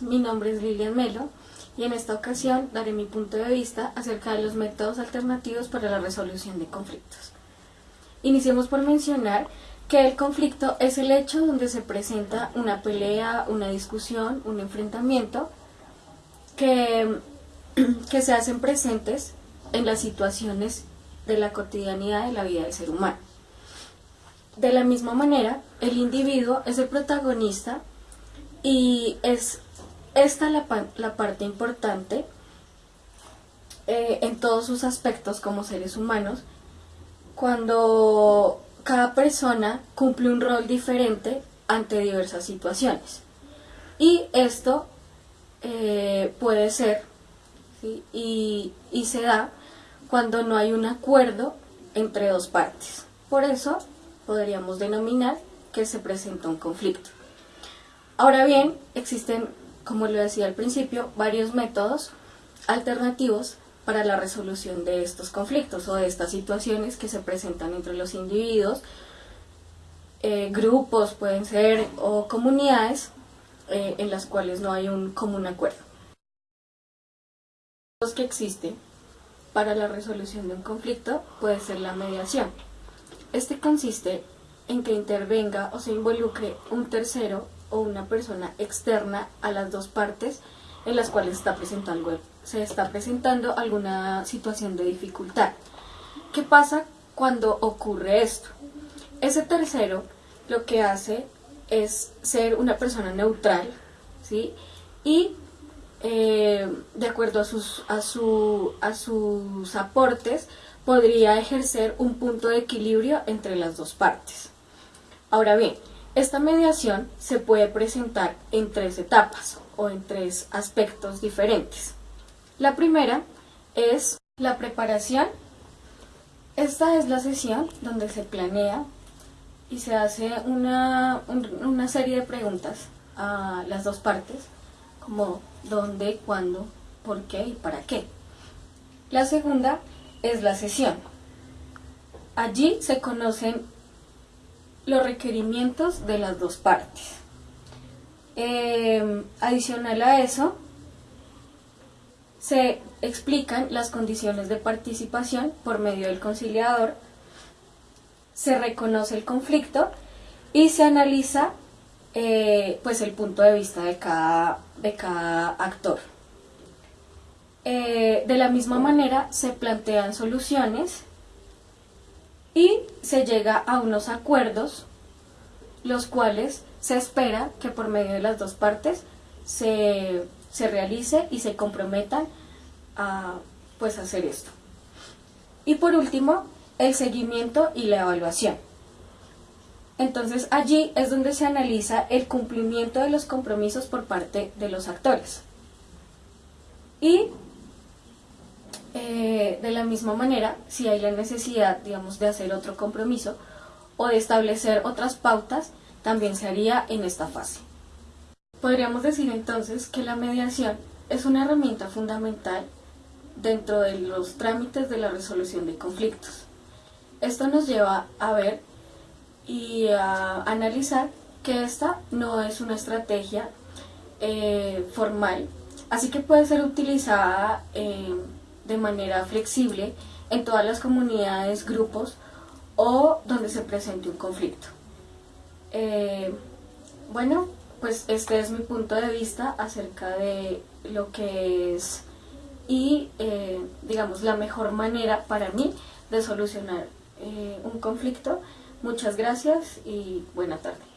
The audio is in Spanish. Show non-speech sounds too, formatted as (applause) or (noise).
mi nombre es Lilian Melo y en esta ocasión daré mi punto de vista acerca de los métodos alternativos para la resolución de conflictos. Iniciemos por mencionar que el conflicto es el hecho donde se presenta una pelea, una discusión, un enfrentamiento que, (clears throat) que se hacen presentes en las situaciones de la cotidianidad de la vida del ser humano. De la misma manera, el individuo es el protagonista y es esta la, la parte importante eh, en todos sus aspectos como seres humanos, cuando cada persona cumple un rol diferente ante diversas situaciones. Y esto eh, puede ser y, y se da cuando no hay un acuerdo entre dos partes. Por eso podríamos denominar que se presenta un conflicto. Ahora bien, existen, como lo decía al principio, varios métodos alternativos para la resolución de estos conflictos o de estas situaciones que se presentan entre los individuos, eh, grupos pueden ser o comunidades eh, en las cuales no hay un común acuerdo. Los que existen para la resolución de un conflicto puede ser la mediación. Este consiste en que intervenga o se involucre un tercero o una persona externa a las dos partes en las cuales está presentando, se está presentando alguna situación de dificultad. ¿Qué pasa cuando ocurre esto? Ese tercero lo que hace es ser una persona neutral, ¿sí? Y eh, de acuerdo a sus, a, su, a sus aportes, podría ejercer un punto de equilibrio entre las dos partes. Ahora bien, esta mediación se puede presentar en tres etapas o en tres aspectos diferentes. La primera es la preparación. Esta es la sesión donde se planea y se hace una, una serie de preguntas a las dos partes, como dónde, cuándo, por qué y para qué. La segunda es la sesión. Allí se conocen los requerimientos de las dos partes. Eh, adicional a eso, se explican las condiciones de participación por medio del conciliador, se reconoce el conflicto y se analiza eh, pues el punto de vista de cada, de cada actor. Eh, de la misma manera se plantean soluciones y se llega a unos acuerdos, los cuales se espera que por medio de las dos partes se, realice y se comprometan a pues, hacer esto. Y por último, el seguimiento y la evaluación. Entonces allí es donde se analiza el cumplimiento de los compromisos por parte de los actores. Y eh, de la misma manera, si hay la necesidad, digamos, de hacer otro compromiso o de establecer otras pautas, también se haría en esta fase. Podríamos decir entonces que la mediación es una herramienta fundamental dentro de los trámites de la resolución de conflictos. Esto nos lleva a ver y a analizar que esta no es una estrategia eh, formal, así que puede ser utilizada en de manera flexible en todas las comunidades, grupos o donde se presente un conflicto. Eh, bueno, pues este es mi punto de vista acerca de lo que es y eh, digamos la mejor manera para mí de solucionar eh, un conflicto. Muchas gracias y buena tarde.